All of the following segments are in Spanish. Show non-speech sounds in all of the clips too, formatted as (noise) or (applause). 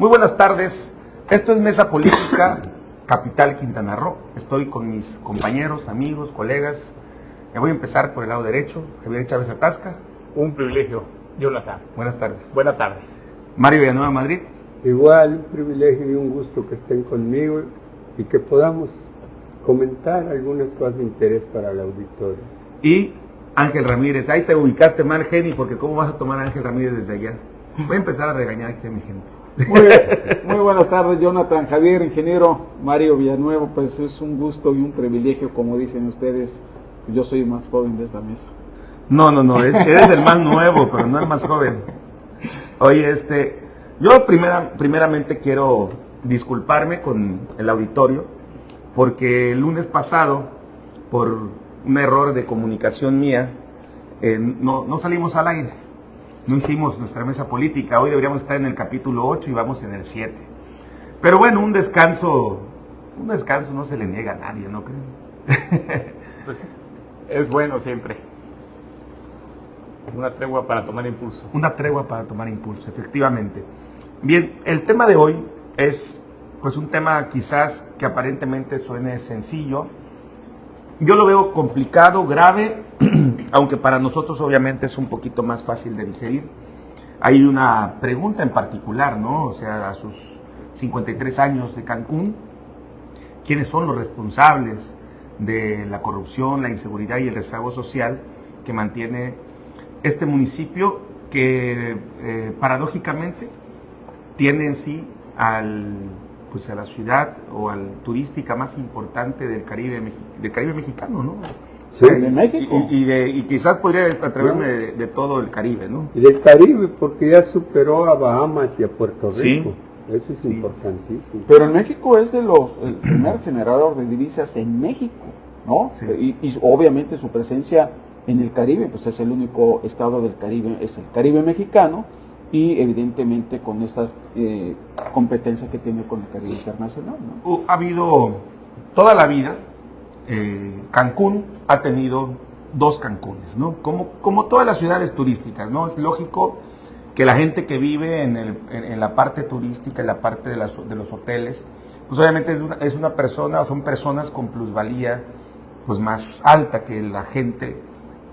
Muy buenas tardes. Esto es Mesa Política, Capital Quintana Roo. Estoy con mis compañeros, amigos, colegas. Me voy a empezar por el lado derecho. Javier Chávez Atasca. Un privilegio, Jonathan. Buenas tardes. Buenas tardes. Mario Villanueva Madrid. Igual, un privilegio y un gusto que estén conmigo y que podamos comentar algunas cosas de interés para el auditorio. Y Ángel Ramírez. Ahí te ubicaste mal, Geni, porque ¿cómo vas a tomar a Ángel Ramírez desde allá? Voy a empezar a regañar aquí a mi gente. Muy, buenas tardes, Jonathan, Javier, ingeniero, Mario Villanuevo. Pues es un gusto y un privilegio, como dicen ustedes. Yo soy más joven de esta mesa. No, no, no, eres el más nuevo, pero no el más joven. Oye, este, yo primera, primeramente quiero disculparme con el auditorio, porque el lunes pasado, por un error de comunicación mía, eh, no, no salimos al aire, no hicimos nuestra mesa política, hoy deberíamos estar en el capítulo 8 y vamos en el 7. Pero bueno, un descanso, un descanso no se le niega a nadie, ¿no creen? (laughs) Pues es bueno siempre. Una tregua para tomar impulso. Una tregua para tomar impulso, efectivamente. Bien, el tema de hoy es pues un tema quizás que aparentemente suene sencillo. Yo lo veo complicado, grave, (clears throat) aunque para nosotros obviamente es un poquito más fácil de digerir. Hay una pregunta en particular, ¿no? O sea, a sus 53 años de Cancún, ¿quiénes son los responsables de la corrupción, la inseguridad y el rezago social que mantiene este municipio que eh, paradójicamente tiene en sí al, pues a la ciudad o al turística más importante del Caribe, del Caribe mexicano, ¿no? Sí, de México. Y, de, y quizás podría atreverme de, todo el Caribe, ¿no? Y del Caribe, porque ya superó a Bahamas y a Puerto Rico. Eso es importantísimo. Pero en México es de los el primer generador de divisas en México, ¿no? Y, y, obviamente su presencia en el Caribe, pues es el único estado del Caribe, es el Caribe mexicano y evidentemente con estas eh, competencias que tiene con el Caribe internacional. ¿no? Ha habido toda la vida, eh, Cancún ha tenido dos Cancunes, ¿no? Como, como todas las ciudades turísticas, ¿no? Es lógico que la gente que vive en, la parte turística, en la parte de los hoteles, pues obviamente es una, es una persona o son personas con plusvalía pues más alta que la gente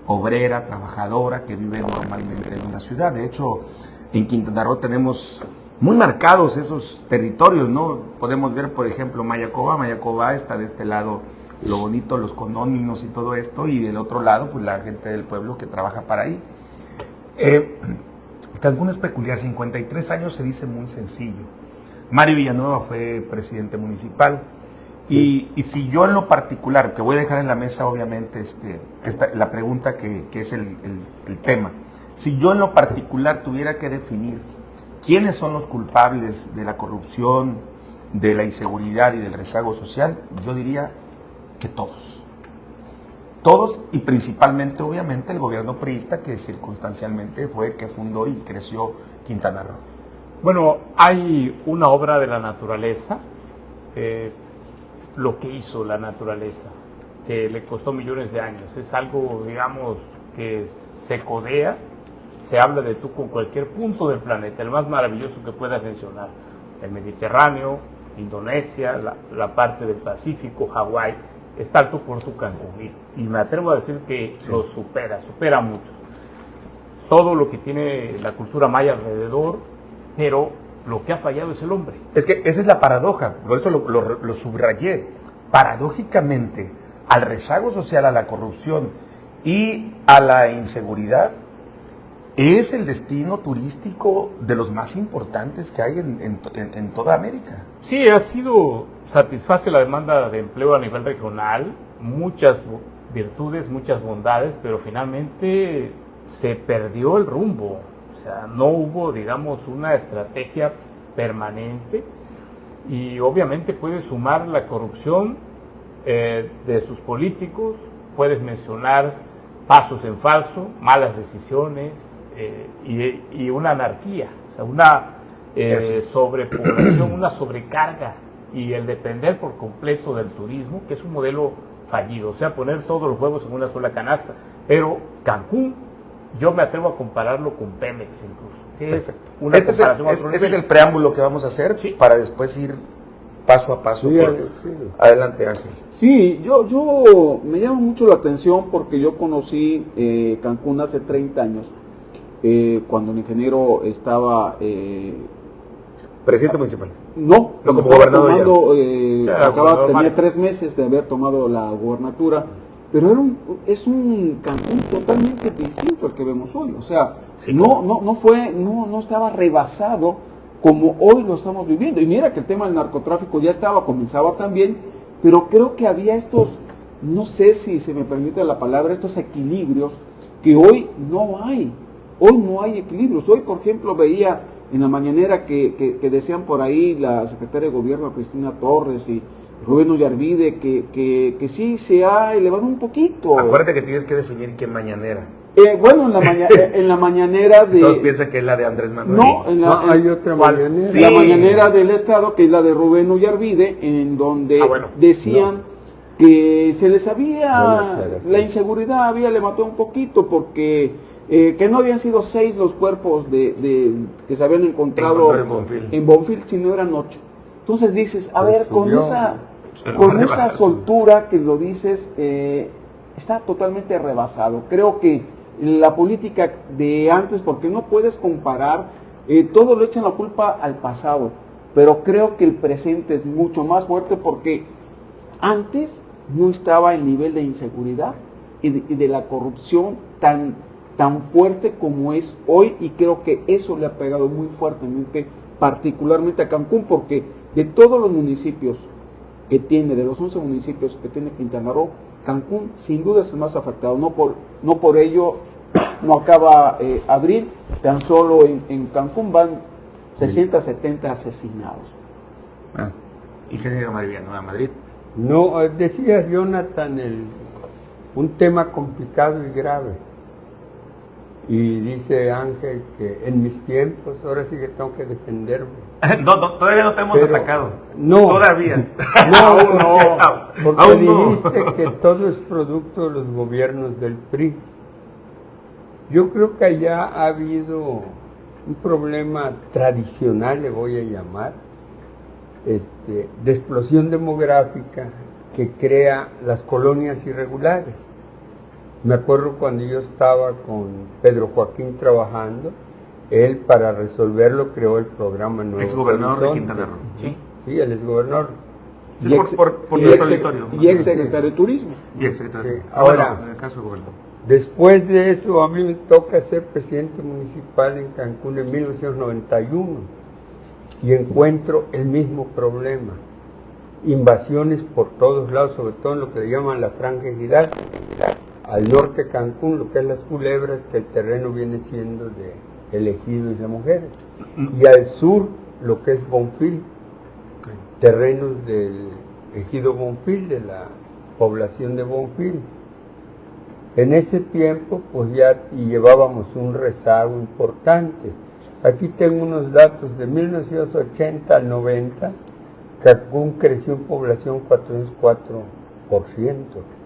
obrera, trabajadora que vive normalmente en una ciudad. De hecho, en Quintana Roo tenemos muy marcados esos territorios, ¿no? Podemos ver, por ejemplo, Mayacoba. Mayacoba está de este lado lo bonito, los condóminos y todo esto, y del otro lado, pues la gente del pueblo que trabaja para ahí. Eh, Cancún es peculiar, 53 años se dice muy sencillo. Mario Villanueva fue presidente municipal. Y, si yo en lo particular, que voy a dejar en la mesa obviamente este, la pregunta que, es el tema, si yo en lo particular tuviera que definir quiénes son los culpables de la corrupción, de la inseguridad y del rezago social, yo diría que todos. Todos y principalmente, obviamente, el gobierno priista que circunstancialmente fue que fundó y creció Quintana Roo. Bueno, hay una obra de la naturaleza, lo que hizo la naturaleza, que le costó millones de años. Es algo, digamos, que se codea se habla de tú con cualquier punto del planeta, el más maravilloso que puedas mencionar, el Mediterráneo, Indonesia, la, parte del Pacífico, Hawái, está tú por tu Cancún. Y, me atrevo a decir que lo supera, supera mucho. Todo lo que tiene la cultura maya alrededor, pero lo que ha fallado es el hombre. Es que esa es la paradoja, por eso lo, lo subrayé. Paradójicamente, al rezago social, a la corrupción y a la inseguridad, es el destino turístico de los más importantes que hay en, toda América. Sí, ha sido, satisface la demanda de empleo a nivel regional, muchas virtudes, muchas bondades, pero finalmente se perdió el rumbo. O sea, no hubo, digamos, una estrategia permanente y obviamente puede sumar la corrupción eh, de sus políticos, puedes mencionar pasos en falso, malas decisiones, eh, y, una anarquía, o sea, una eh, sobrepoblación, una sobrecarga y el depender por completo del turismo, que es un modelo fallido, o sea, poner todos los huevos en una sola canasta. Pero Cancún Yo me atrevo a compararlo con Pemex incluso. que es una Este es, el, es- el preámbulo que vamos a hacer Sí. para después ir paso a paso. Sí, por- Ale, sí. Adelante, Ángel. Sí, yo, yo me llama mucho la atención porque yo conocí eh, Cancún hace 30 años, eh, cuando el ingeniero estaba, eh, Presidente municipal. no, como estaba gobernador tomando, eh, acaba, tenía Mario. tres meses de haber tomado la gubernatura, pero era un, es un Cancún totalmente distinto al que vemos hoy, o sea, Sí, no, claro. no, no fue, no, no estaba rebasado como hoy lo estamos viviendo. Y mira que el tema del narcotráfico ya estaba, comenzaba también, pero creo que había estos, no sé si se me permite la palabra, estos equilibrios que hoy no hay. Hoy no hay equilibrios. Hoy, por ejemplo, veía en la mañanera que, que- que decían por ahí la secretaria de gobierno Cristina Torres y Rubén Ollarvide que, que, que sí se ha elevado un poquito. Acuérdate que tienes que definir qué mañanera. Eh, bueno, en la, maña- en la mañanera (laughs) de... Todos piensan que es la de Andrés Manuel. No, en la, No, en- hay otra ¿Cuál? mañanera. Sí. la mañanera del Estado, que es la de Rubén Ullarvide, en donde Ah, bueno. decían que se les No, había, la inseguridad había levantado un poquito porque eh, que no habían sido seis los cuerpos de, de- que se habían encontrado en Bonfil. en Bonfil, sino eran ocho. Entonces dices, a Pues ver, con esa, con esa soltura que lo dices, eh, está totalmente rebasado. Creo que la política de antes, porque no puedes comparar, eh, todo lo echan la culpa al pasado, pero creo que el presente es mucho más fuerte porque antes no estaba el nivel de inseguridad y de, y de la corrupción tan, tan fuerte como es hoy y creo que eso le ha pegado muy fuertemente, particularmente a Cancún, porque de todos los municipios que tiene, de los 11 municipios que tiene Quintana Roo, Cancún sin duda es el más afectado, no por, no por ello (clears throat) no acaba eh, abril, tan solo en, en Cancún van 60, 70 asesinados. Ah, ingeniero Mariviano, a Madrid. No, eh, decía Jonathan, el, un tema complicado y grave. Y dice Ángel que en mis tiempos, ahora sí que tengo que defenderme. (laughs) No, no, todavía no te hemos Pero- atacado. no. Todavía. (laughs) No, Aún no, porque Aún no. dijiste que todo es producto de los gobiernos del PRI. Yo creo que allá ha habido un problema tradicional, le voy a llamar, este, de explosión demográfica que crea las colonias irregulares. Me acuerdo cuando yo estaba con Pedro Joaquín trabajando, él para resolverlo creó el programa Nuevo Es gobernador de. Quintana Roo. Sí. Sí, él es gobernador. Sí, por- por- por y ex- y ex secretario de Turismo. Y. Sí, Ah, bueno, ahora- en el caso de gobernador. Después de eso, a mí me toca ser presidente municipal en Cancún en 1991 y encuentro el mismo problema. Invasiones por todos lados, sobre todo en lo que le llaman la franja ejidal. Al norte de Cancún, lo que es las culebras, que el terreno viene siendo de elegidos y las mujeres. Y al sur, lo que es Bonfil, terrenos del ejido Bonfil, de la población de Bonfil. En ese tiempo, pues ya y llevábamos un rezago importante. Aquí tengo unos datos de 1980 al 90. Cancún creció en población 404%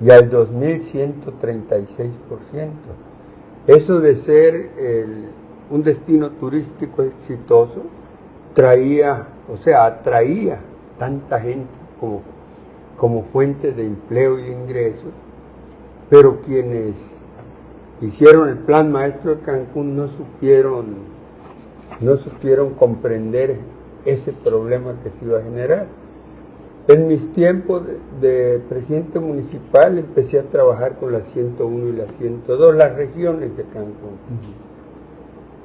y al 2000 136%. Eso de ser un destino turístico exitoso traía, o sea, atraía tanta gente como, como fuente de empleo y de ingresos, pero quienes hicieron el plan maestro de Cancún no supieron, no supieron comprender ese problema que se iba a generar. En mis tiempos de, de presidente municipal empecé a trabajar con la 101 y la 102, las regiones de Cancún.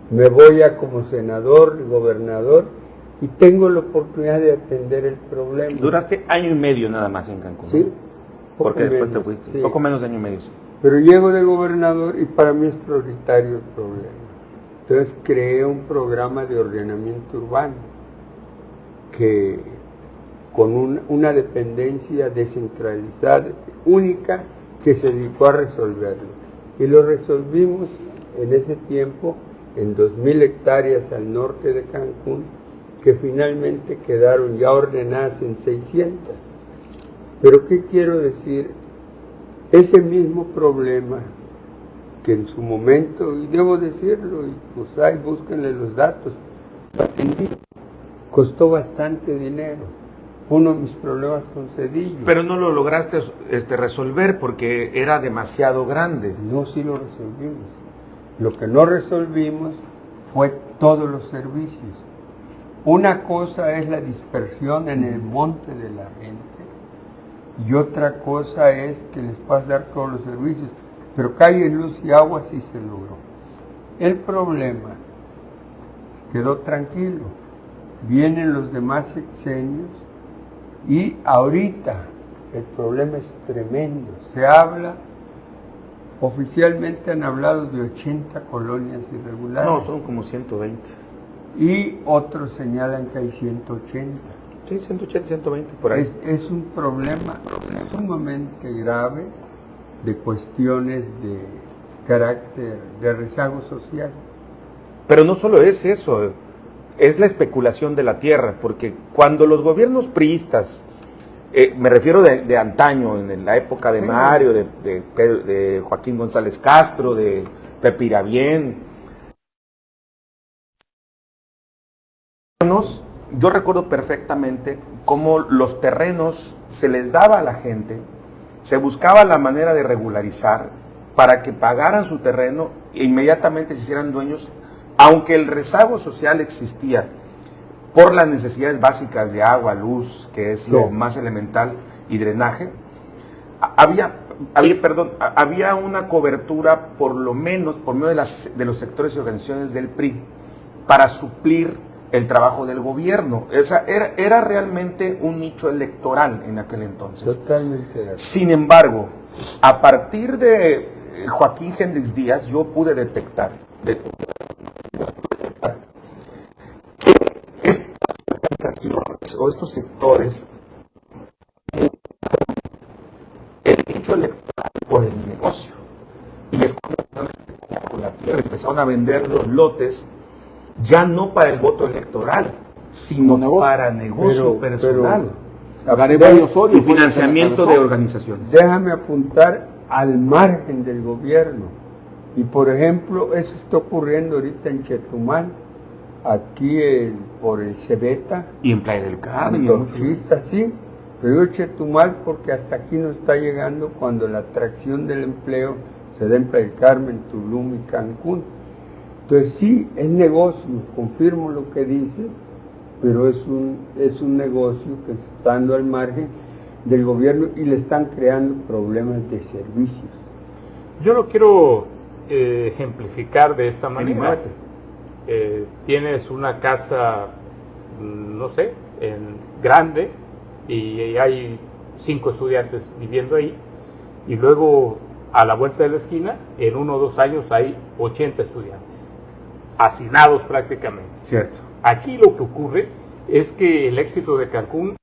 Me voy a como senador, gobernador, y tengo la oportunidad de atender el problema. Duraste año y medio nada más en Cancún. Sí. Porque después te fuiste. sí. Poco menos de año y medio. sí. Pero llego de gobernador y para mí es prioritario el problema. Entonces creé un programa de ordenamiento urbano que con un- una dependencia descentralizada, única, que se dedicó a resolverlo. Y lo resolvimos en ese tiempo en 2.000 hectáreas al norte de Cancún, que finalmente quedaron ya ordenadas en 600. Pero ¿qué quiero decir? Ese mismo problema que en su momento, y debo decirlo, y pues ahí búsquenle los datos, costó bastante dinero. Uno de mis problemas con Cedillo. Pero no lo lograste este, resolver porque era demasiado grande. No, sí lo resolvimos. Lo que no resolvimos fue todos los servicios. Una cosa es la dispersión en el monte de la gente y otra cosa es que les puedas dar todos los servicios. Pero calle, luz y agua sí se logró. El problema quedó tranquilo. Vienen los demás sexenios y ahorita el problema es tremendo. Se habla, oficialmente han hablado de 80 colonias irregulares. No, son como 120. Y otros señalan que hay 180. Sí, 180, 120, por ahí. Es, es un problema sumamente grave de cuestiones de carácter, de rezago social. Pero no solo es eso, es la especulación de la tierra, porque cuando los gobiernos priistas, eh, me refiero de, antaño, en la época de Mario, de, de, Joaquín González Castro, de Pepirabién, yo recuerdo perfectamente cómo los terrenos se les daba a la gente, se buscaba la manera de regularizar para que pagaran su terreno e inmediatamente se hicieran dueños, aunque el rezago social existía por las necesidades básicas de agua, luz, que es lo más elemental, y drenaje, había, había, perdón, había una cobertura por lo menos por medio de, las, de los sectores y organizaciones del PRI para suplir el trabajo del gobierno. Esa era, era realmente un nicho electoral en aquel entonces. Totalmente. Sin embargo, a partir de Joaquín Hendrix Díaz, yo pude detectar, estas o estos sectores, el nicho electoral por el negocio. Y es cuando con la tierra empezaron a vender los lotes ya no para el voto electoral, sino para negocio personal. y financiamiento de organizaciones. Déjame apuntar al margen del gobierno. Y por ejemplo, eso está ocurriendo ahorita en Chetumal, aquí por el Cebeta. Y en Playa del Carmen. En sí. Pero digo Chetumal porque hasta aquí no está llegando cuando la atracción del empleo se da en Playa del Carmen, Tulum y Cancún. Entonces sí, es negocio, confirmo lo que dices, pero es un, es un negocio que está estando al margen del gobierno y le están creando problemas de servicios. Yo lo quiero eh, ejemplificar de esta manera. Eh, tienes una casa, mm, no sé, en grande y hay cinco estudiantes viviendo ahí y luego a la vuelta de la esquina, en uno o dos años hay 80 estudiantes hacinados prácticamente. Cierto. Aquí lo que ocurre es que el éxito de Cancún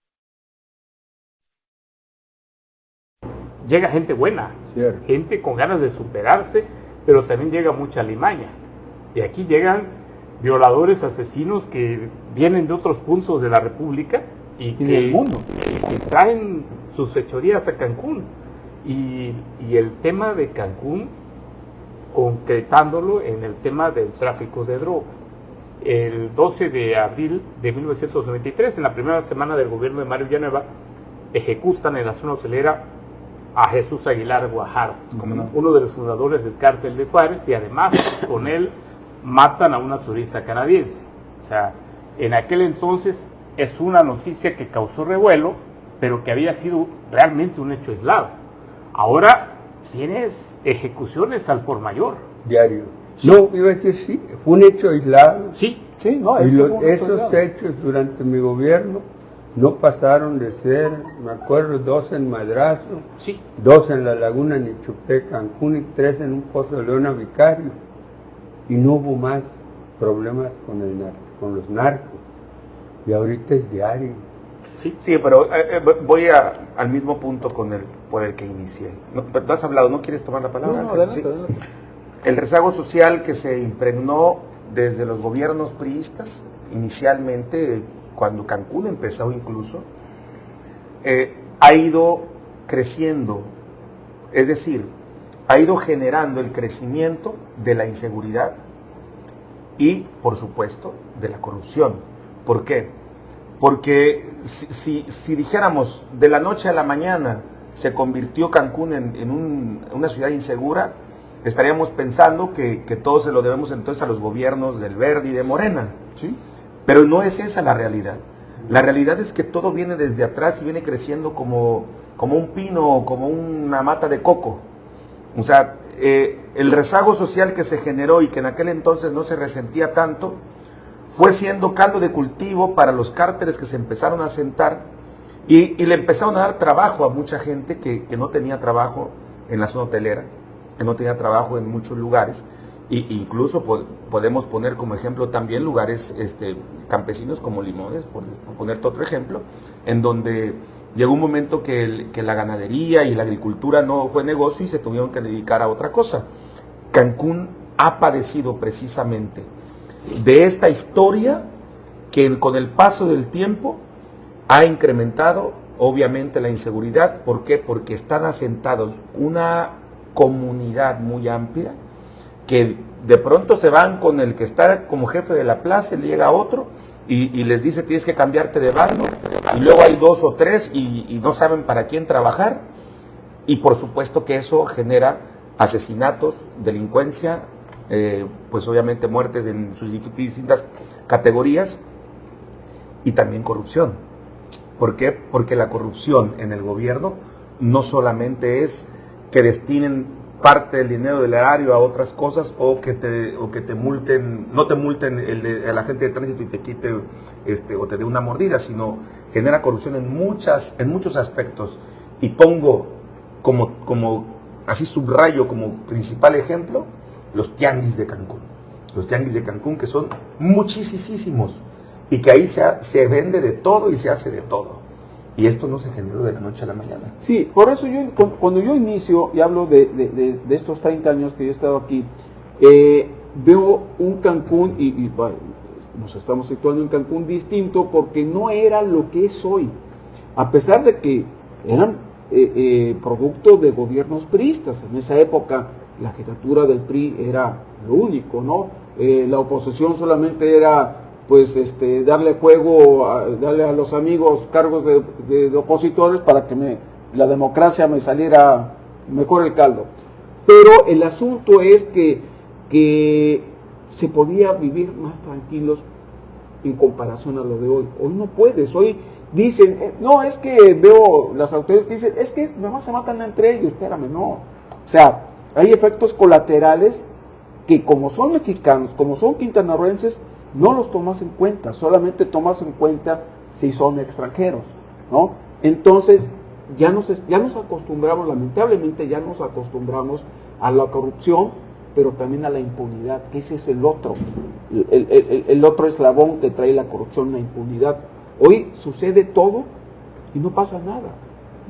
llega gente buena, gente con ganas de superarse, pero también llega mucha limaña. Y aquí llegan violadores, asesinos que vienen de otros puntos de la República y, del mundo, que traen sus fechorías a Cancún. y el tema de Cancún concretándolo en el tema del tráfico de drogas. El 12 de abril de 1993, en la primera semana del gobierno de Mario Villanueva, ejecutan en la zona hotelera a Jesús Aguilar Guajar, uno de los fundadores del cártel de Juárez, y además con él matan a una turista canadiense. O sea, en aquel entonces es una noticia que causó revuelo, pero que había sido realmente un hecho aislado. Ahora tienes ejecuciones al por mayor. Diario. No, iba a decir sí, fue un hecho aislado. Sí, sí, no, es y esos hechos durante mi gobierno no pasaron de ser, me acuerdo, dos en Madrazo, sí. dos en la Laguna Nichupé, Cancún y tres en un pozo de Leona Vicario. Y no hubo más problemas con, el, con los narcos. Y ahorita es diario. Sí, sí pero eh, eh, voy al mismo punto con el, por el que inicié. No, has hablado, ¿no quieres tomar la palabra? No, adelante, El rezago social que se impregnó desde los gobiernos priistas, inicialmente, cuando Cancún empezó incluso, eh, ha ido creciendo. Es decir, ha ido generando el crecimiento de la inseguridad y, por supuesto, de la corrupción. ¿Por qué? Porque si, dijéramos de la noche a la mañana se convirtió Cancún en, una ciudad insegura, estaríamos pensando que, todo se lo debemos entonces a los gobiernos del Verde y de Morena. ¿sí? Pero no es esa la realidad. La realidad es que todo viene desde atrás y viene creciendo como, como un pino, como una mata de coco. O sea, eh, el rezago social que se generó y que en aquel entonces no se resentía tanto, fue siendo caldo de cultivo para los cárteles que se empezaron a sentar y, le empezaron a dar trabajo a mucha gente que, no tenía trabajo en la zona hotelera, que no tenía trabajo en muchos lugares. E incluso podemos poner como ejemplo también lugares este, campesinos como Limones, por, por ponerte otro ejemplo, en donde llegó un momento que, la ganadería y la agricultura no fue negocio y se tuvieron que dedicar a otra cosa. Cancún ha padecido precisamente de esta historia que con el paso del tiempo ha incrementado obviamente la inseguridad. ¿Por qué? Porque están asentados una comunidad muy amplia que de pronto se van con el que está como jefe de la plaza, le llega otro y, les dice tienes que cambiarte de barrio y luego hay dos o tres y, no saben para quién trabajar y por supuesto que eso genera asesinatos, delincuencia, eh, pues obviamente muertes en sus distintas categorías y también corrupción. ¿Por qué? Porque la corrupción en el gobierno no solamente es que destinen parte del dinero del erario a otras cosas o que te, o que te multen, no te multen el, el agente de tránsito y te quite este, o te dé una mordida, sino genera corrupción en, muchas, en muchos aspectos. Y pongo como, como, así subrayo como principal ejemplo, los tianguis de Cancún. Los tianguis de Cancún que son muchísimos y que ahí se, se vende de todo y se hace de todo. Y esto no se generó de la noche a la mañana. Sí, por eso yo, cuando yo inicio y hablo de, estos 30 años que yo he estado aquí, eh, veo un Cancún, y, nos estamos situando en Cancún distinto porque no era lo que es hoy. A pesar de que eran eh, eh, producto de gobiernos priistas. En esa época la jefatura del PRI era lo único, ¿no? la oposición solamente era pues este, darle juego, darle a los amigos cargos de, opositores para que me, la democracia me saliera mejor el caldo. Pero el asunto es que, que se podía vivir más tranquilos en comparación a lo de hoy. Hoy no puedes, hoy dicen, eh, no, es que veo las autoridades que dicen, es que nada más se matan entre ellos, espérame, no. O sea, hay efectos colaterales que como son mexicanos, como son quintanarroenses, no los tomas en cuenta, solamente tomas en cuenta si son extranjeros, ¿no? Entonces, ya nos, ya nos acostumbramos, lamentablemente ya nos acostumbramos a la corrupción, pero también a la impunidad, que ese es el otro, el, otro eslabón que trae la corrupción, la impunidad. Hoy sucede todo y no pasa nada,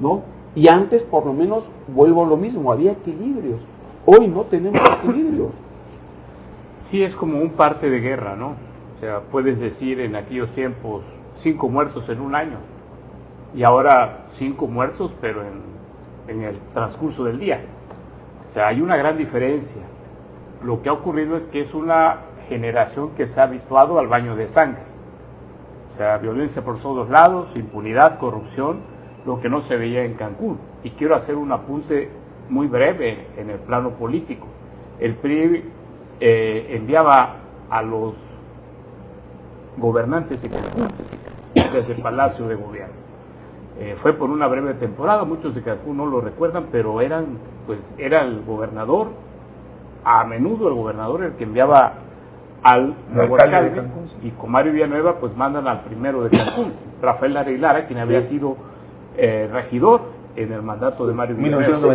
¿no? Y antes, por lo menos, vuelvo a lo mismo, había equilibrios. Hoy no tenemos equilibrios. Sí, es como un parte de guerra, ¿no? O sea, puedes decir en aquellos tiempos cinco muertos en un año y ahora cinco muertos pero en, el transcurso del día. O sea, hay una gran diferencia. Lo que ha ocurrido es que es una generación que se ha habituado al baño de sangre. O sea, violencia por todos lados, impunidad, corrupción, lo que no se veía en Cancún. Y quiero hacer un apunte muy breve en el plano político. El PRI eh, enviaba a los gobernantes y Cancún desde el Palacio de Gobierno. Eh, fue por una breve temporada, muchos de Cancún no lo recuerdan, pero eran, pues, era el gobernador, a menudo el gobernador el que enviaba al nuevo alcalde, y con Mario Villanueva pues mandan al primero de Cancún, Rafael Areguilara, quien había sido eh, regidor en el mandato de Mario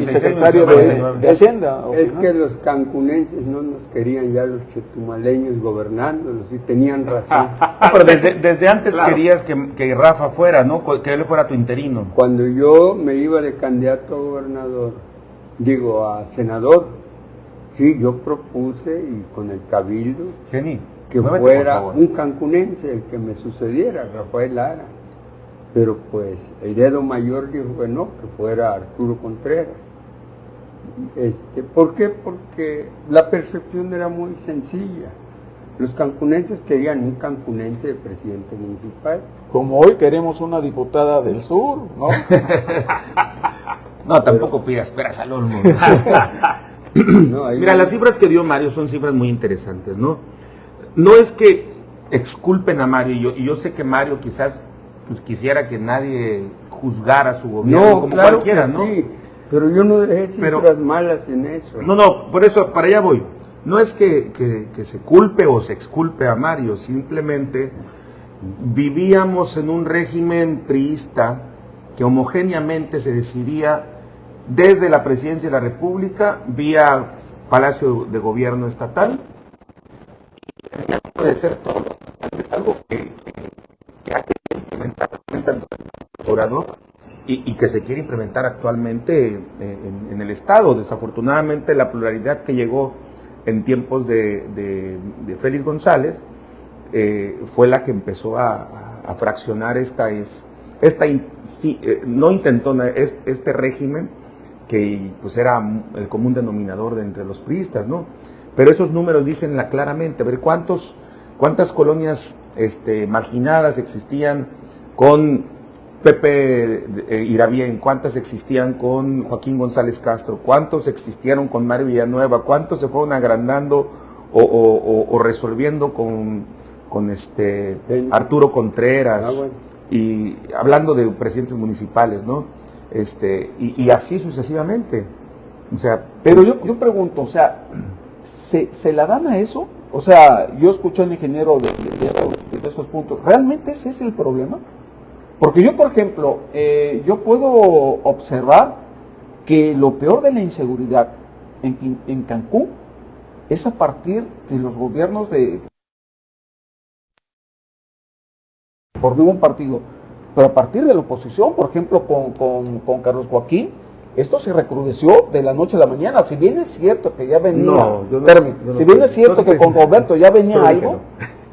y secretario de, Hacienda. Es que los cancunenses no nos querían ya los chetumaleños gobernándolos y tenían razón. (laughs) Ah, pero desde, antes querías que, Rafa fuera, ¿no? Que él fuera tu interino. Cuando yo me iba de candidato a gobernador, digo, a senador, sí, yo propuse y con el cabildo que fuera un cancunense el que me sucediera, Rafael Lara. Pero pues el dedo mayor dijo que no, que fuera Arturo Contreras. Este, ¿Por qué? Porque la percepción era muy sencilla. Los cancunenses querían un cancunense de presidente municipal. Como hoy queremos una diputada del sur, ¿no? (laughs) No, tampoco pidas peras al olmo. No, (laughs) Mira, las cifras que dio Mario son cifras muy interesantes, ¿no? No es que exculpen a Mario, y yo, y yo sé que Mario quizás pues, quisiera que nadie juzgara su gobierno No, como claro cualquiera, ¿no? sí, pero yo no dejé Pero- cifras malas en eso. No, no, por eso, para allá voy. No es que, que- que se culpe o se exculpe a Mario, simplemente vivíamos en un régimen priista que homogéneamente se decidía desde la presidencia de la República vía Palacio de Gobierno Estatal. Y que obedecer todo es algo que hay que implementar tanto en y, que se quiere implementar actualmente eh, en, el Estado. Desafortunadamente la pluralidad que llegó en tiempos de, Félix González eh, fue la que empezó a, fraccionar esta, es, esta eh, no intentó na- es- este, régimen que pues era el común denominador de entre los priistas, ¿no? Pero esos números dicen la- claramente, a ver cuántos, cuántas colonias este, marginadas existían con Pepe eh, Irabien, cuántas existían con Joaquín González Castro, cuántos existieron con Mario Villanueva, cuántos se fueron agrandando o, o- o- o resolviendo con, con este. Arturo Contreras Ah, bueno. y hablando de presidentes municipales, ¿no? Este, y, y así sucesivamente. O sea, Pero yo, yo pregunto, o sea, ¿se, se la dan a eso? O sea, yo escuché al ingeniero de, de estos, de estos puntos. ¿Realmente ese es el problema? Porque yo, por ejemplo, eh, yo puedo observar que lo peor de la inseguridad en, en Cancún es a partir de los gobiernos de por ningún partido, pero a partir de la oposición, por ejemplo, con, con- con Carlos Joaquín, esto se recrudeció de la noche a la mañana. Si bien es cierto que ya venía, No, yo no- no si bien es cierto No que con Roberto ya venía algo,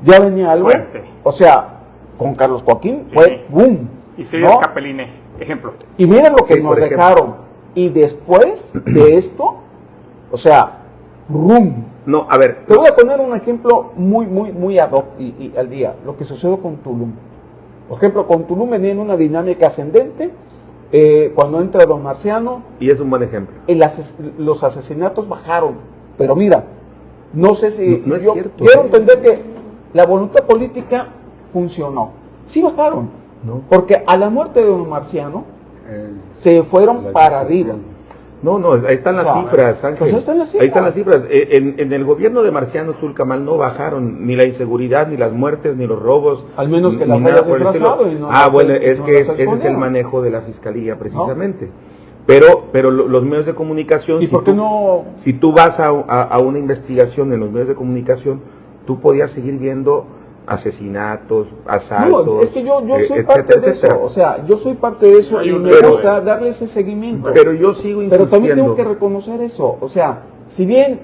ya venía algo, Fuerte. o sea, con Carlos Joaquín fue boom. Y soy ¿no? el Capeline, ejemplo. Y miren lo que Sí, nos dejaron. Y después de (clears throat) esto, o sea, rum. no, a ver, Te voy a poner un ejemplo muy, muy, muy ad hoc y, y al día. Lo que sucedió con Tulum. Por ejemplo, con Tulum venía en una dinámica ascendente. eh, cuando entra Don Marciano, y es un buen ejemplo. el ases- los asesinatos bajaron. Pero mira, no sé si... No- no es cierto. Quiero entender que la voluntad política funcionó. Sí bajaron. No. Porque a la muerte de Don Marciano se fueron para arriba. No, no, ahí están las O sea, cifras, Ángel. pues ahí están las Ahí están las cifras. cifras. Eh, En, en el gobierno de Marciano Tulcamal no bajaron ni la inseguridad, ni las muertes, ni los robos. Al menos que las hayas disfrazado y no Ah, las- bueno, es no que es- ese es el manejo de la fiscalía, precisamente. Pero, pero lo- los medios de comunicación. ¿Y si por qué tú- no Si tú vas a, a- a una investigación en los medios de comunicación, tú podías seguir viendo asesinatos, asaltos. No, es que yo, yo eh, soy etcétera, parte de etcétera. eso. O sea, yo soy parte de eso y un me pero- gusta darle ese seguimiento. Pero yo sigo Pero también insistiendo. tengo que reconocer eso. O sea, si bien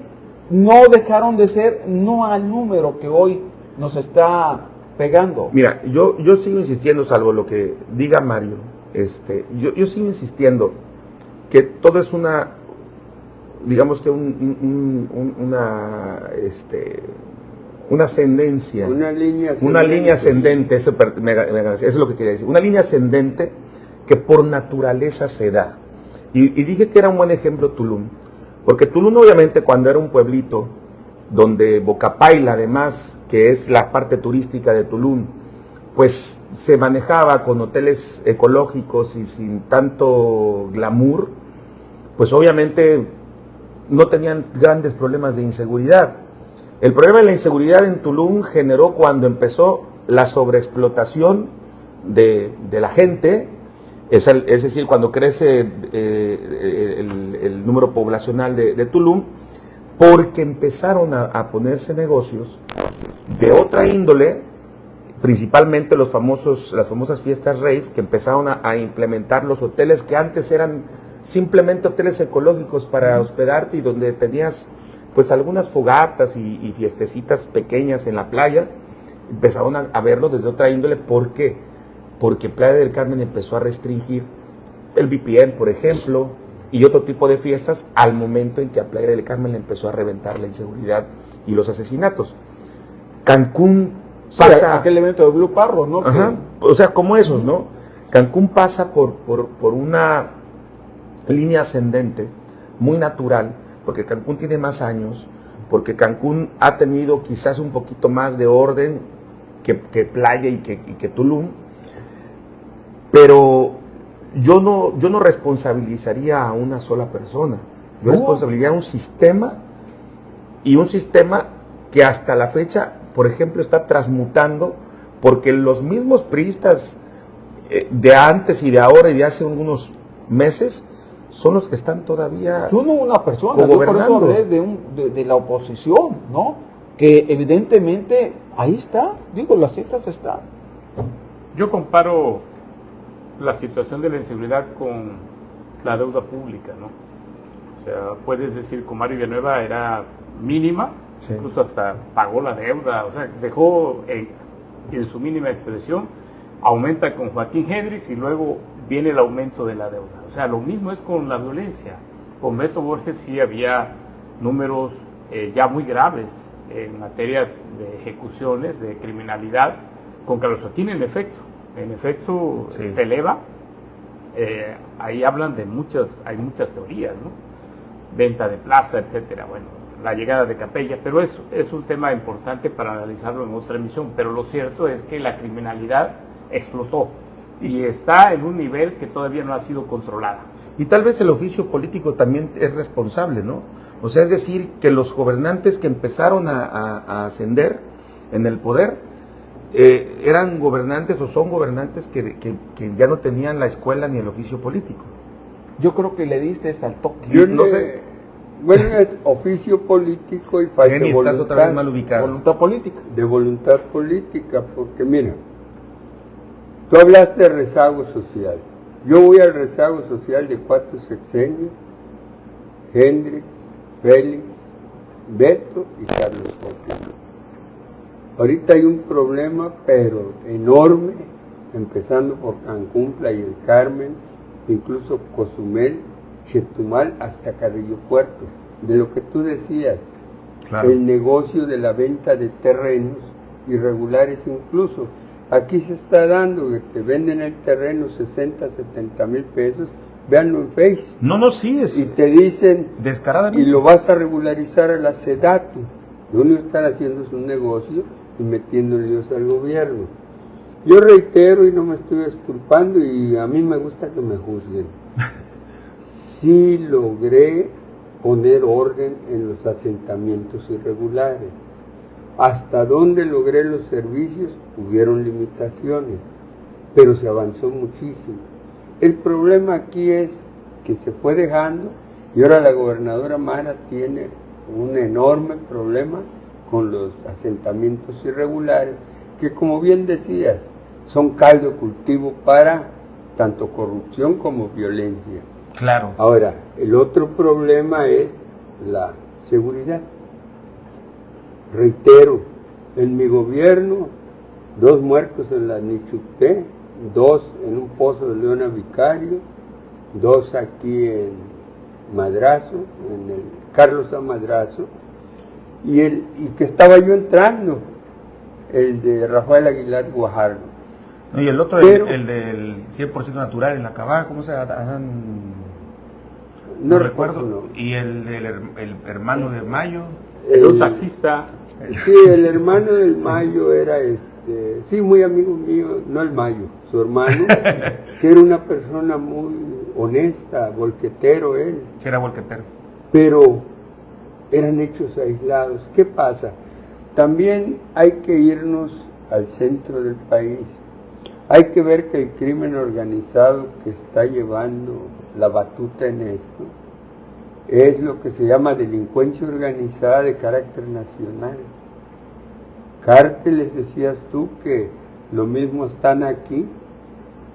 no dejaron de ser, no al número que hoy nos está pegando. Mira, yo, yo sigo insistiendo, salvo lo que diga Mario, este, yo, yo sigo insistiendo que todo es una, digamos que un, un- un- una, este, una ascendencia, Una línea una línea ascendente, eso, per- me- me- eso es lo que quería decir, una línea ascendente que por naturaleza se da. Y, y dije que era un buen ejemplo Tulum, porque Tulum obviamente cuando era un pueblito, donde Bocapaila además, que es la parte turística de Tulum, pues se manejaba con hoteles ecológicos y sin tanto glamour, pues obviamente no tenían grandes problemas de inseguridad. El problema de la inseguridad en Tulum generó cuando empezó la sobreexplotación de, de la gente, es, decir, cuando crece eh, el, el número poblacional de, de Tulum, porque empezaron a, a ponerse negocios de otra índole, principalmente los famosos, las famosas fiestas rave, que empezaron a, a implementar los hoteles que antes eran simplemente hoteles ecológicos para hospedarte y donde tenías pues algunas fogatas y, y fiestecitas pequeñas en la playa, empezaron a, a verlo desde otra índole. ¿Por qué? Porque Playa del Carmen empezó a restringir el VPN, por ejemplo, y otro tipo de fiestas al momento en que a Playa del Carmen le empezó a reventar la inseguridad y los asesinatos. Cancún pasa... aquel evento de Blue Parro, ¿no? Ajá, o sea, como esos, ¿no? Cancún pasa por, por, por una línea ascendente muy natural, porque Cancún tiene más años, porque Cancún ha tenido quizás un poquito más de orden que, que Playa y que, y que Tulum, pero yo no, yo no responsabilizaría a una sola persona, yo No. responsabilizaría a un sistema y un sistema que hasta la fecha, por ejemplo, está transmutando porque los mismos priistas eh, de antes y de ahora y de hace unos meses son los que están todavía Yo no una persona, yo por eso hablé de, un- de- de la oposición, ¿no? Que evidentemente ahí está, digo, las cifras están. Yo comparo la situación de la inseguridad con la deuda pública, ¿no? O sea, puedes decir que Mario Villanueva era mínima, Sí. incluso hasta pagó la deuda, o sea, dejó en, en su mínima expresión, aumenta con Joaquín Hendrix y luego viene el aumento de la deuda. O sea, lo mismo es con la violencia. Con Beto Borges sí había números eh, ya muy graves en materia de ejecuciones, de criminalidad. Con Carlos Joaquín, en efecto, en efecto Sí. se eleva. Eh, ahí hablan de muchas, hay muchas teorías, ¿no? Venta de plaza, etcétera. Bueno, la llegada de Capella, pero es, es un tema importante para analizarlo en otra emisión. Pero lo cierto es que la criminalidad explotó y está en un nivel que todavía no ha sido controlada. Y tal vez el oficio político también es responsable, ¿no? O sea, es decir, que los gobernantes que empezaron a, a- a ascender en el poder eh, eran gobernantes o son gobernantes que, que- que ya no tenían la escuela ni el oficio político. Yo creo que le diste hasta el toque. Yo no le- sé. Bueno, es oficio político y falta de estás otra vez voluntad, mal ubicado. Voluntad política. de voluntad política, porque mira, tú hablaste de rezago social. Yo voy al rezago social de cuatro sexenios, Hendrix, Félix, Beto y Carlos Joaquín. Ahorita hay un problema, pero enorme, empezando por Cancún, Playa del Carmen, incluso Cozumel, Chetumal, hasta Carrillo Puerto. De lo que tú decías, el negocio de la venta de terrenos irregulares incluso. Aquí se está dando que te venden el terreno 60, 70 mil pesos, véanlo en Face, No, no, sí, es y te dicen, descaradamente. y lo vas a regularizar a la SEDATU. Lo único que están haciendo es un negocio y metiendo líos al gobierno. Yo reitero y no me estoy exculpando y a mí me gusta que me juzguen. (laughs) Sí logré poner orden en los asentamientos irregulares. Hasta donde logré los servicios hubieron limitaciones, pero se avanzó muchísimo. El problema aquí es que se fue dejando y ahora la gobernadora Mara tiene un enorme problema con los asentamientos irregulares, que como bien decías, son caldo cultivo para tanto corrupción como violencia. Claro. Ahora, el otro problema es la seguridad. Reitero, en mi gobierno, dos muertos en la Nichupté, dos en un pozo de Leona Vicario, dos aquí en Madrazo, en el Carlos A. Madrazo, y, el, y que estaba yo entrando, el de Rafael Aguilar Guajardo. No, y el otro, Pero- el, el del 100% natural en la cabada, ¿cómo se llama? No, No recuerdo. recuerdo. Y el del her- el hermano de Mayo. El, un El- taxista, Sí, el hermano del Mayo era este, sí, muy amigo mío, no el Mayo, su hermano, (laughs) que era una persona muy honesta, volquetero él, que era volquetero. pero eran hechos aislados. ¿Qué pasa? También hay que irnos al centro del país. Hay que ver que el crimen organizado que está llevando la batuta en esto es lo que se llama delincuencia organizada de carácter nacional. Cárteles, decías tú, que lo mismo están aquí,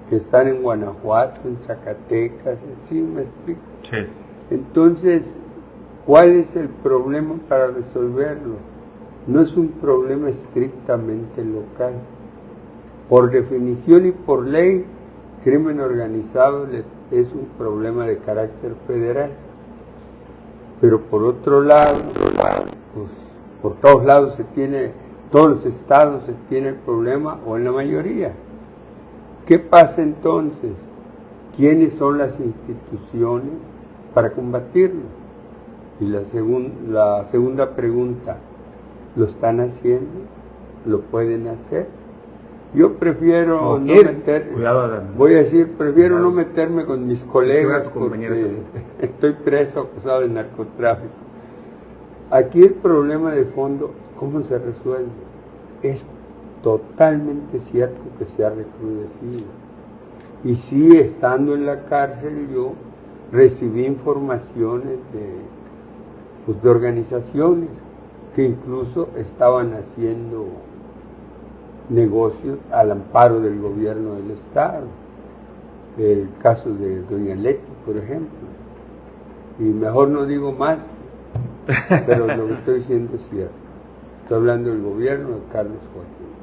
que están en Guanajuato, en Zacatecas, ¿sí me explico? Sí. Entonces, ¿cuál es el problema para resolverlo? No es un problema estrictamente local. Por definición y por ley, crimen organizado es un problema de carácter federal. Pero por otro lado, pues, por todos lados se tiene, todos los estados se tiene el problema, o en la mayoría. ¿Qué pasa entonces? ¿Quiénes son las instituciones para combatirlo? Y la, la segunda pregunta, ¿lo están haciendo? ¿Lo pueden hacer? Yo prefiero no, meter, voy a decir, prefiero no meterme con mis colegas porque (laughs) estoy preso acusado de narcotráfico. Aquí el problema de fondo, ¿cómo se resuelve? Es totalmente cierto que se ha recrudecido. Y sí, estando en la cárcel yo recibí informaciones de, pues, de organizaciones que incluso estaban haciendo negocios al amparo del gobierno del Estado. El caso de Doña Leti, por ejemplo. Y mejor no digo más, pero lo que estoy diciendo es cierto. Estoy hablando del gobierno de Carlos Joaquín.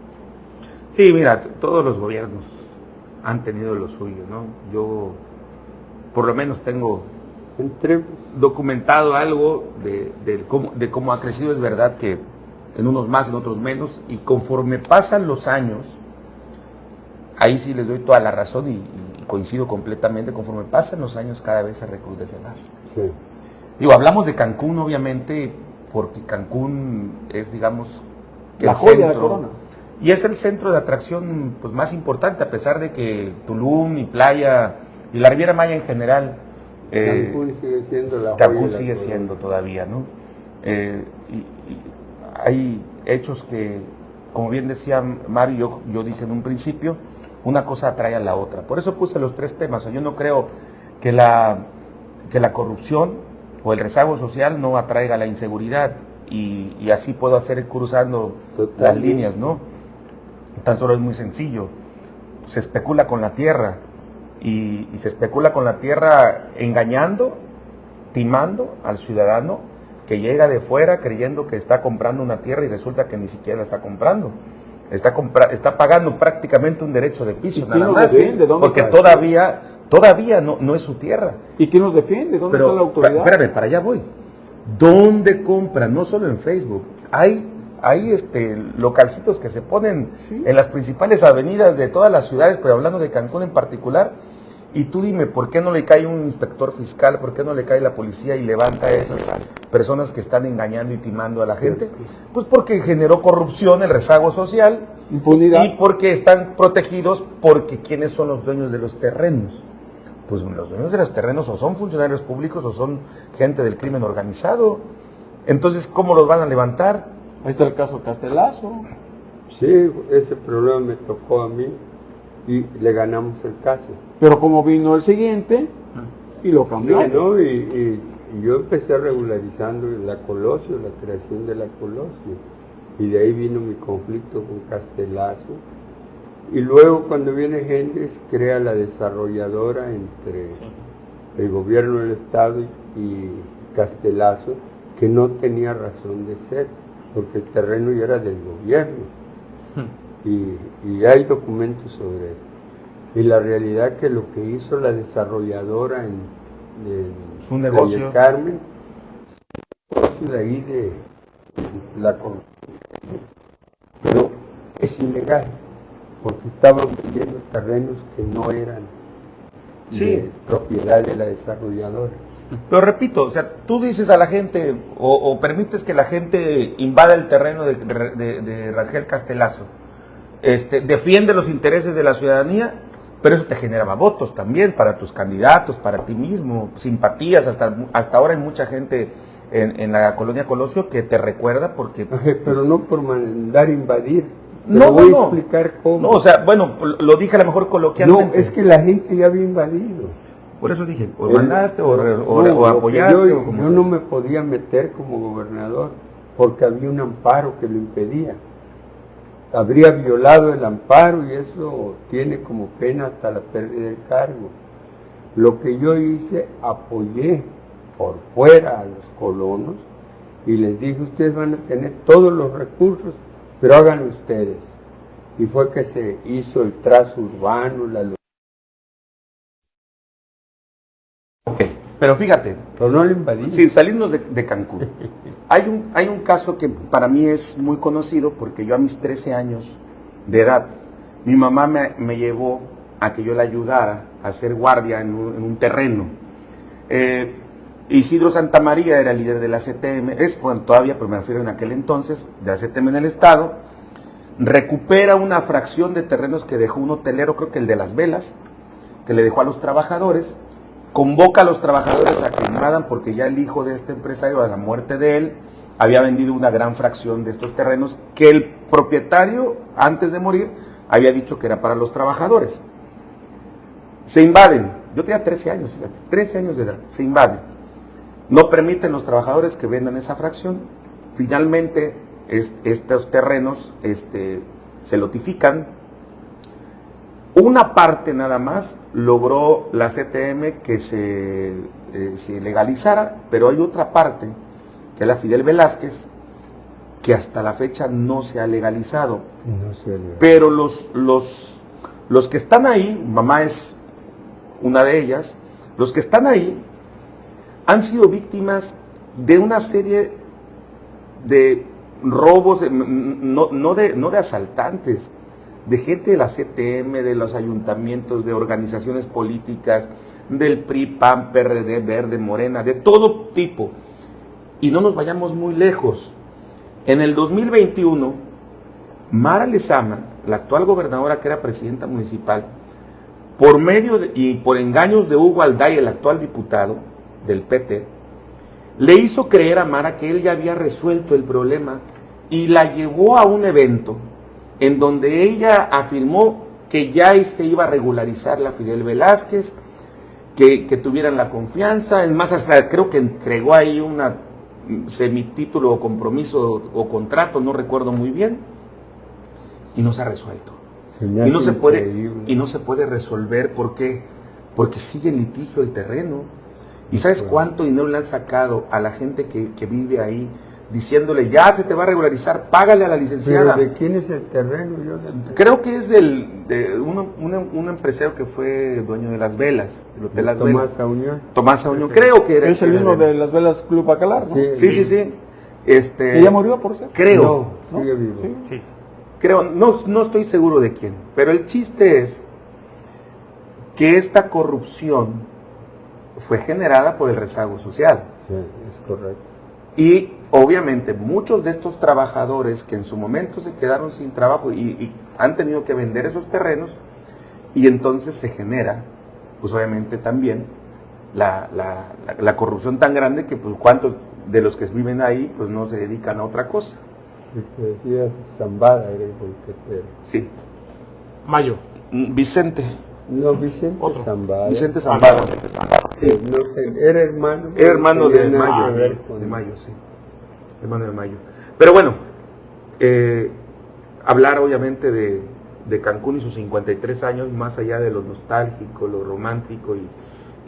Sí, mira, todos los gobiernos han tenido lo suyo, ¿no? Yo por lo menos tengo documentado algo de, cómo, de cómo ha crecido. Es verdad que en unos más, en otros menos, y conforme pasan los años, ahí sí les doy toda la razón y, coincido completamente, conforme pasan los años cada vez se recrudece más. Digo, hablamos de Cancún obviamente porque Cancún es, digamos, la joya de Corona. Y es el centro de atracción pues, más importante, a pesar de que Tulum y Playa y la Riviera Maya en general. Eh, Cancún sigue siendo la Cancún sigue siendo todavía, ¿no? Eh, hay hechos que, como bien decía Mario, yo, dije en un principio, una cosa atrae a la otra. Por eso puse los tres temas. yo no creo que la, que la corrupción o el rezago social no atraiga la inseguridad y, así puedo hacer cruzando las líneas, ¿no? Tan solo es muy sencillo. Se especula con la tierra y se especula con la tierra engañando, timando al ciudadano que llega de fuera creyendo que está comprando una tierra y resulta que ni siquiera la está comprando. Está, está pagando prácticamente un derecho de piso, nada más. porque todavía, todavía no, no es su tierra. ¿Y quién nos defiende? ¿Dónde está la autoridad? Espérame, para allá voy. ¿Dónde compran? No solo en Facebook. Hay, hay este, localcitos que se ponen en las principales avenidas de todas las ciudades, pero hablando de Cancún en particular, y tú dime, ¿por qué no le cae un inspector fiscal? ¿Por qué no le cae la policía y levanta a esas personas que están engañando y timando a la gente? Pues porque generó corrupción, el rezago social. Impunidad. Y porque están protegidos porque ¿quiénes son los dueños de los terrenos? Pues los dueños de los terrenos o son funcionarios públicos o son gente del crimen organizado. Entonces, ¿cómo los van a levantar? Ahí está el caso Castelazo. Sí, ese problema me tocó a mí y le ganamos el caso. Pero como vino el siguiente y lo cambió. y, yo empecé regularizando la Colosio, la creación de la Colosio. Y de ahí vino mi conflicto con Castelazo. Y luego cuando viene Hendrix crea la desarrolladora entre el gobierno del Estado y Castelazo, que no tenía razón de ser, porque el terreno ya era del gobierno. Y, y hay documentos sobre eso y la realidad que lo que hizo la desarrolladora en, un negocio. Carmen de ahí de, la pero es ilegal porque estaban vendiendo terrenos que no eran de propiedad de la desarrolladora. Pero repito, o sea, tú dices a la gente o, permites que la gente invada el terreno de, de, de Rangel Castelazo, este, defiende los intereses de la ciudadanía pero eso te generaba votos también para tus candidatos, para ti mismo, simpatías, hasta, hasta ahora hay mucha gente en, la colonia Colosio que te recuerda porque... pero pues, no por mandar invadir. no, voy a explicar cómo. No, o sea, bueno, lo dije a lo mejor coloquialmente. No, es que la gente ya había invadido. Por eso dije, o mandaste o, apoyaste. Yo, yo no me podía meter como gobernador porque había un amparo que lo impedía habría violado el amparo y eso tiene como pena hasta la pérdida del cargo. Lo que yo hice, apoyé por fuera a los colonos y les dije, ustedes van a tener todos los recursos, pero háganlo ustedes. Y fue que se hizo el trazo urbano, la Pero fíjate, Pero no lo invadimos. sin salirnos de, de Cancún, (laughs) hay un, hay un caso que para mí es muy conocido porque yo a mis 13 años de edad, mi mamá me, me llevó a que yo la ayudara a hacer guardia en un, en un terreno. Eh, Isidro Santa María era líder de la CTM, es, bueno, todavía, pero me refiero en aquel entonces, de la CTM en el Estado, recupera una fracción de terrenos que dejó un hotelero, creo que el de las velas, que le dejó a los trabajadores, convoca a los trabajadores a que invadan porque ya el hijo de este empresario, a la muerte de él, había vendido una gran fracción de estos terrenos que el propietario, antes de morir, había dicho que era para los trabajadores. Se invaden, yo tenía 13 años, fíjate, 13 años de edad, se invaden. No permiten los trabajadores que vendan esa fracción. Finalmente, es- estos terrenos este, se lotifican. Una parte nada más logró la CTM que se, eh, se legalizara, pero hay otra parte, que es la Fidel Velázquez, que hasta la fecha no se ha legalizado. No se le- Pero los, los, los que están ahí, mamá es una de ellas, los que están ahí han sido víctimas de una serie de robos, no, no de, no de asaltantes, de gente de la CTM, de los ayuntamientos, de organizaciones políticas, del PRI, PAN, PRD, Verde, Morena, de todo tipo. Y no nos vayamos muy lejos. En el 2021, Mara Lezama, la actual gobernadora que era presidenta municipal, por medio y por engaños de Hugo Alday, el actual diputado del PT, le hizo creer a Mara que él ya había resuelto el problema y la llevó a un evento en donde ella afirmó que ya se iba a regularizar la Fidel Velázquez, que, que tuvieran la confianza, es más, hasta creo que entregó ahí una mm, semitítulo o compromiso o contrato, no recuerdo muy bien, y no se ha resuelto. Y no se puede, y no se puede resolver ¿por qué? porque sigue en litigio el terreno. ¿Y sabes cuánto dinero le han sacado a la gente que, que vive ahí diciéndole ya se te va a regularizar, págale a la Pero licenciada? ¿de quién es el terreno? Yo no sé. Creo que es del, de uno- un, un empresario que fue dueño de las velas, del Hotel Las Tomás Velas. Aunión. Tomás Aunión, creo que era. Es el mismo de- de las velas Club Bacalar, ¿no? Sí. Sí, sí, sí. Este, ya murió, por cierto. Creo. No, sigue vivo. Sí. Sí. Creo, no, no estoy seguro de quién, pero el chiste es que esta corrupción fue generada por el rezago social. Sí, es correcto. Y obviamente muchos de estos trabajadores que en su momento se quedaron sin trabajo y, y han tenido que vender esos terrenos, y entonces se genera, pues obviamente también, la, la- la- la corrupción tan grande que pues cuántos de los que viven ahí pues no se dedican a otra cosa. El que decía Zambada era el bolquetero. Sí. Mayo. Mm, Vicente, No, Vicente Otro. Zambada. Vicente Zambada. Sí, no sé, era hermano. Era hermano no de Mayo. que ver con- De Mayo, sí. Hermano de Mayo. Pero bueno, eh, hablar obviamente de, de Cancún y sus 53 años, más allá de lo nostálgico, lo romántico. Y,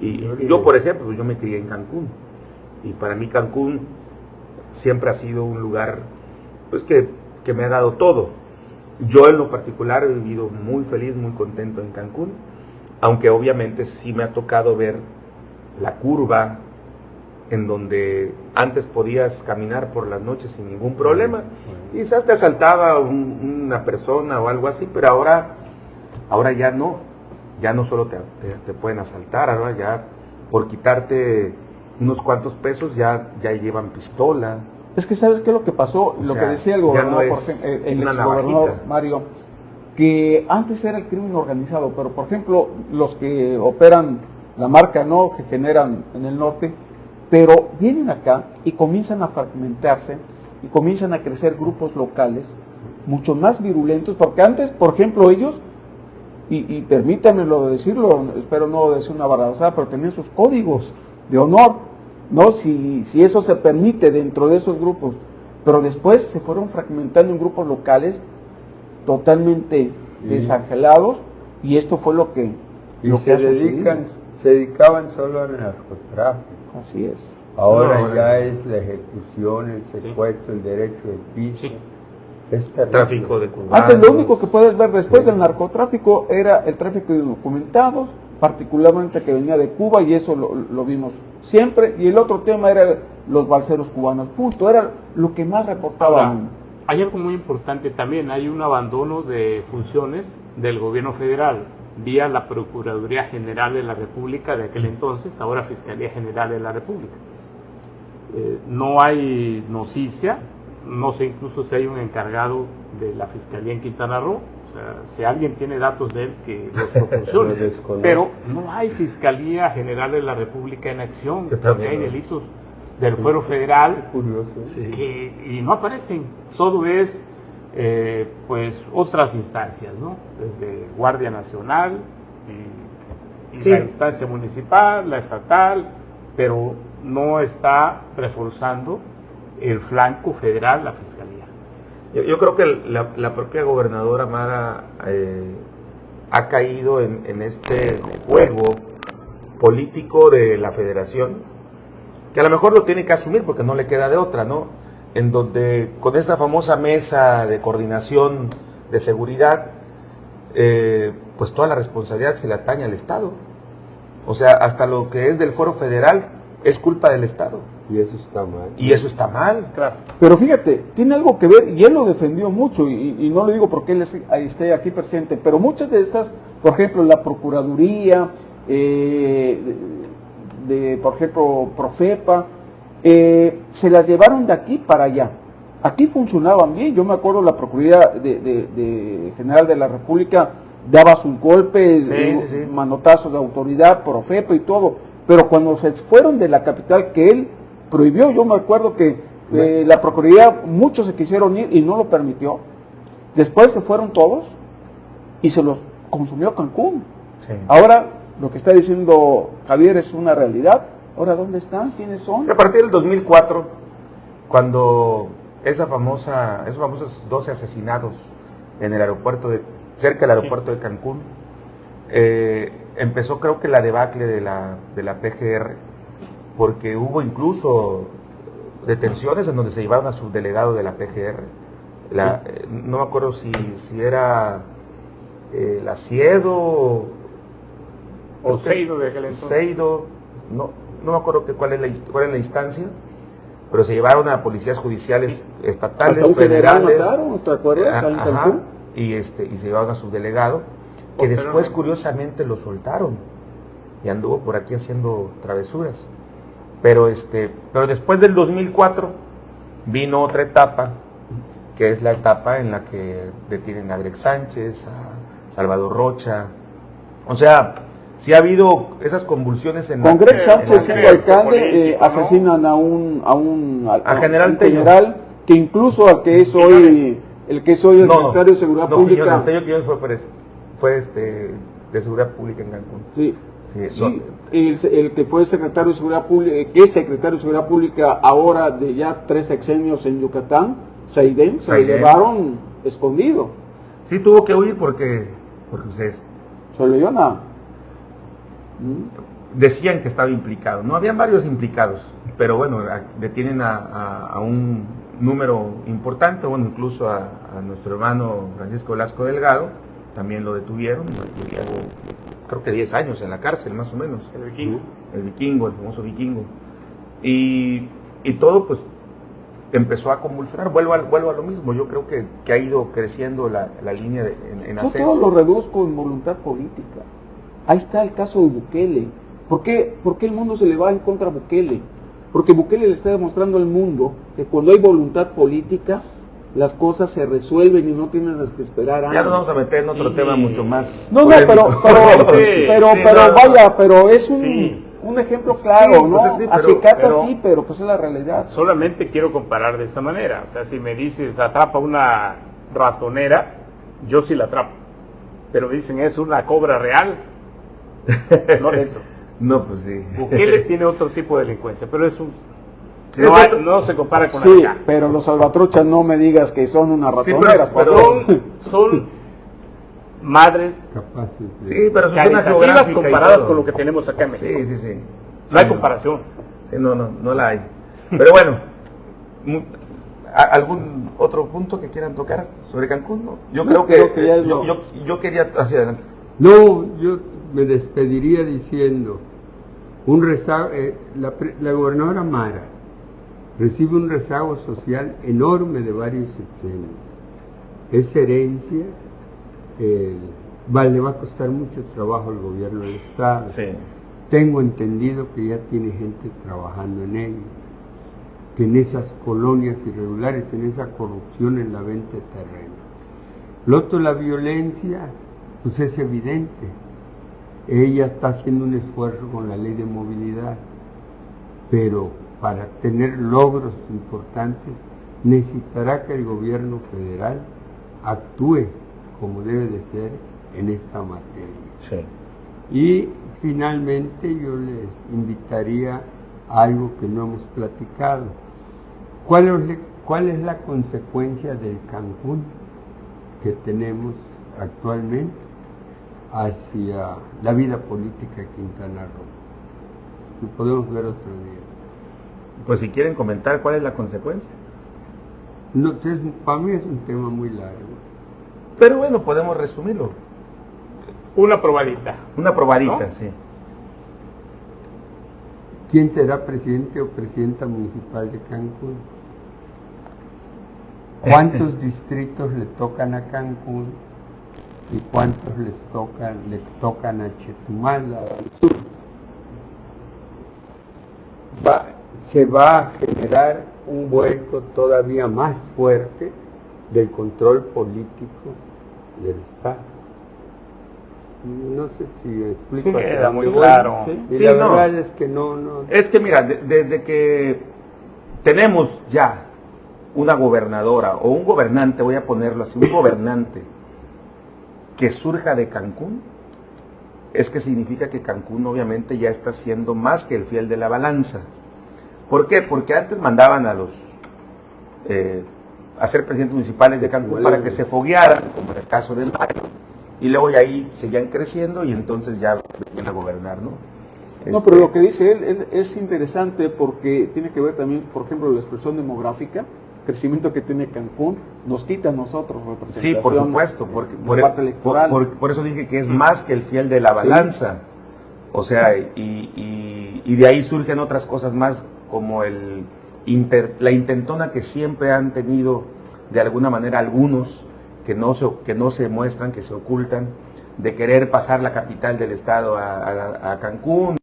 y yo, por ejemplo, pues yo me crié en Cancún. Y para mí Cancún siempre ha sido un lugar pues que, que me ha dado todo. Yo en lo particular he vivido muy feliz, muy contento en Cancún, aunque obviamente sí me ha tocado ver la curva en donde antes podías caminar por las noches sin ningún problema. Quizás te asaltaba un- una persona o algo así, pero ahora, ahora ya no. Ya no solo te, te- te pueden asaltar, ahora ya por quitarte unos cuantos pesos ya, ya llevan pistola. Es que sabes qué es lo que pasó, O lo sea, que decía el gobernador, no por ejemplo, el, navajita. Mario, que antes era el crimen organizado, pero por ejemplo, los que operan la marca, ¿no? Que generan en el norte, pero vienen acá y comienzan a fragmentarse y comienzan a crecer grupos locales mucho más virulentos, porque antes, por ejemplo, ellos, y, y permítanmelo decirlo, espero no decir una barrabasada, pero tenían sus códigos de honor, ¿no? Si, si eso se permite dentro de esos grupos, pero después se fueron fragmentando en grupos locales totalmente desangelados, y esto fue lo que, Y lo se que dedican, se dedicaban solo al narcotráfico. Así es. Ahora No, ya es la ejecución, el secuestro, el derecho del piso. Sí. Es terrible. Tráfico de Antes cubanos. lo único que puedes ver después del narcotráfico era el tráfico de documentados, particularmente que venía de Cuba y eso lo, lo vimos siempre. Y el otro tema era los balseros cubanos, punto, era lo que más reportaban. Ahora, hay algo muy importante también, hay un abandono de funciones del gobierno federal vía la Procuraduría General de la República de aquel entonces, ahora Fiscalía General de la República. Eh, no hay noticia, no sé incluso si hay un encargado de la Fiscalía en Quintana Roo, o sea, si alguien tiene datos de él que los (laughs) proporcione, pero no hay Fiscalía General de la República en acción, porque hay delitos del fuero federal Curioso. que, y no aparecen, todo es eh, pues otras instancias, ¿no? Desde Guardia Nacional y, y Sí. la instancia municipal, la estatal, pero no está reforzando el flanco federal, la fiscalía. Yo, yo creo que la, la propia gobernadora Mara eh, ha caído en, en este juego político de la federación, que a lo mejor lo tiene que asumir porque no le queda de otra, ¿no? En donde con esta famosa mesa de coordinación de seguridad, eh, pues toda la responsabilidad se le atañe al Estado. O sea, hasta lo que es del foro federal es culpa del Estado. Y eso está mal. Y eso está mal. Claro. Pero fíjate, tiene algo que ver, y él lo defendió mucho, y, y no lo digo porque él es- ahí esté aquí presente, pero muchas de estas, por ejemplo, la Procuraduría, eh, de, de, por ejemplo, Profepa, eh, se las llevaron de aquí para allá. Aquí funcionaban bien, yo me acuerdo la Procuraduría de, de- de General de la República daba sus golpes, Sí, eh, sí, sí. manotazos de autoridad, Profepa y todo, pero cuando se fueron de la capital que él prohibió, yo me acuerdo que eh, la Procuraduría, muchos se quisieron ir y no lo permitió. Después se fueron todos y se los consumió Cancún. Ahora, lo que está diciendo Javier es una realidad. Ahora, ¿dónde están? ¿Quiénes son? A partir del 2004, cuando esa famosa, esos famosos 12 asesinados en el aeropuerto de, cerca del aeropuerto de Cancún, eh, empezó creo que la debacle de la, de la PGR, porque hubo incluso detenciones en donde se llevaron al subdelegado de la PGR. La- eh, no me acuerdo si, si era eh, la O Seido de aquel entonces. Seido, no, no me acuerdo que, cuál, es la, cuál es la instancia, pero se llevaron a policías judiciales estatales, Hasta un federales. mataron, ¿te acuerdas? Ajá, Cancún. y, este, y se llevaron a su delegado, que Oh, después curiosamente lo soltaron y anduvo por aquí haciendo travesuras. Pero, este, pero después del 2004 vino otra etapa, que es la etapa en la que detienen a Greg Sánchez, a Salvador Rocha. O sea, si ha habido esas convulsiones en Con Greg Sánchez, que- alcande, eh, ¿no? asesinan a un, a un, A General un general que incluso al que es hoy, el que es hoy el No, secretario de Seguridad no, Pública. Quiñones, Tello Quiñones fue, fue, este, de Seguridad Pública en Cancún. Sí, Sí, sí, no- el, el que fue secretario de Seguridad Pública, que es secretario de Seguridad Pública ahora de ya tres sexenios en Yucatán, Saidén, se lo llevaron escondido. Sí, tuvo que huir porque, porque ustedes Se lo llevan a... ¿Mm? Decían que estaba implicado. No, habían varios implicados, pero bueno, detienen a, a- a un número importante, bueno, incluso a, a nuestro hermano Francisco Velasco Delgado, también lo detuvieron, estuvo, creo que 10 años en la cárcel, más o menos. El vikingo. el vikingo, el famoso vikingo. Y, y todo pues empezó a convulsionar, vuelvo a, vuelvo a lo mismo, yo creo que, que ha ido creciendo la, la línea de, en, en Yo todo lo reduzco en voluntad política. Ahí está el caso de Bukele. ¿Por qué, por qué el mundo se le va en contra a Bukele? Porque Bukele le está demostrando al mundo que cuando hay voluntad política, las cosas se resuelven y no tienes que esperar años. Ya nos vamos a meter en otro Sí. tema mucho más. No, no, pero, polémico. pero, (laughs) Sí, pero, sí, pero no. vaya, pero es un, Sí. un ejemplo claro, Sí, ¿no? pues sí, pero pues es la realidad. Solamente quiero comparar de esta manera. O sea, si me dices atrapa una ratonera, yo sí la atrapo. Pero me dicen es una cobra real, no (laughs) dentro. No, pues sí. Bukele tiene otro tipo de delincuencia, pero es un... No, hay- otro- no se compara con Sí, la pero los salvatruchas no me digas que son unas Sí, ratoneras, pero-. Son, son madres Capaces Sí, pero caritativas comparadas con lo que tenemos acá en México. Sí, sí, sí. No hay comparación. Sí, no, no, no la hay. (laughs) Pero bueno, mu- ¿a- ¿algún otro punto que quieran tocar sobre Cancún? No, yo No, creo que, creo yo, yo, yo quería hacia adelante. No, yo me despediría diciendo, un rezago, eh, la, la, gobernadora Mara recibe un rezago social enorme de varios sexenios. Esa herencia eh, le va a costar mucho trabajo al gobierno del Estado. Tengo entendido que ya tiene gente trabajando en ello, que en esas colonias irregulares, en esa corrupción en la venta de terreno. Lo otro, la violencia, pues es evidente. Ella está haciendo un esfuerzo con la ley de movilidad, pero para tener logros importantes necesitará que el gobierno federal actúe como debe de ser en esta materia. Y finalmente yo les invitaría a algo que no hemos platicado. ¿Cuál es, ¿Cuál es la consecuencia del Cancún que tenemos actualmente hacia la vida política de Quintana Roo? Lo podemos ver otro día. Pues si quieren comentar cuál es la consecuencia. No, para mí es un tema muy largo. Pero bueno, podemos resumirlo. Una probadita. Una probadita, sí. ¿Quién será presidente o presidenta municipal de Cancún? (laughs) ¿Cuántos distritos le tocan a Cancún y cuántos les tocan, le tocan a Chetumal, se va a generar un vuelco todavía más fuerte del control político del Estado. No sé si explico. Sí, queda muy claro. Y la verdad es que no, no. Es que mira, desde que tenemos ya una gobernadora o un gobernante, voy a ponerlo así, un (coughs) gobernante que surja de Cancún, es que significa que Cancún obviamente ya está siendo más que el fiel de la balanza. ¿Por qué? Porque antes mandaban a los eh, a ser presidentes municipales de Cancún para que se foguearan, como en el caso del Mario, y luego ya ahí seguían creciendo y entonces ya venían a gobernar, ¿no? No, pero lo este que dice él, es interesante porque tiene que ver también, por ejemplo, la expresión demográfica, crecimiento que tiene Cancún, nos quita a nosotros representación. Sí, por supuesto, porque, por, parte electoral. Por, eso dije que es más que el fiel de la balanza. O sea, y, y, de ahí surgen otras cosas más como el la intentona que siempre han tenido de alguna manera algunos que no, se, que no se muestran, que se ocultan, de querer pasar la capital del estado a, Cancún.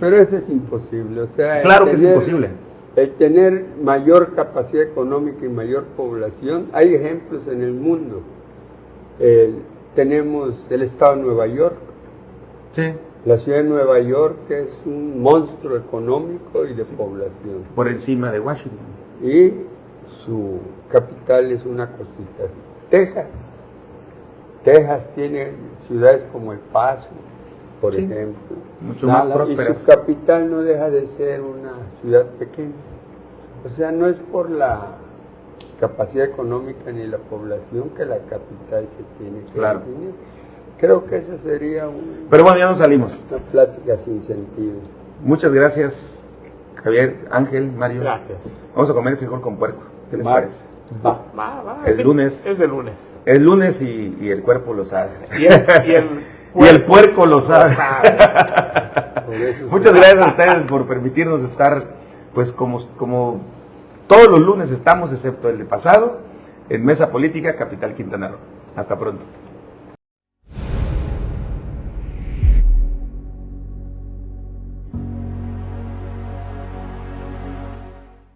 Pero eso es imposible. O sea, claro que es imposible. El tener mayor capacidad económica y mayor población, hay ejemplos en el mundo. tenemos el estado de Nueva York. Sí. La ciudad de Nueva York es un monstruo económico y de población. Por encima de Washington. Y su capital es una cosita así. Texas. Texas tiene ciudades como El Paso, por ejemplo. Mucho más prósperas. Y su capital no deja de ser una ciudad pequeña. O sea, no es por la capacidad económica ni la población que la capital se tiene que claro. definir. Creo que ese sería un, Pero bueno, ya nos salimos. Una plática sin sentido. Muchas gracias, Javier, Ángel, Mario. Gracias. Vamos a comer frijol con puerco. ¿Qué les parece? Va, va, va. Es lunes. Es de lunes. Es lunes y, y el cuerpo lo sabe. Y el, y el, (laughs) puerco, y el puerco lo sabe. (laughs) Muchas gracias a ustedes por permitirnos estar, pues como, como todos los lunes estamos, excepto el de pasado, en Mesa Política, Capital Quintana Roo. Hasta pronto.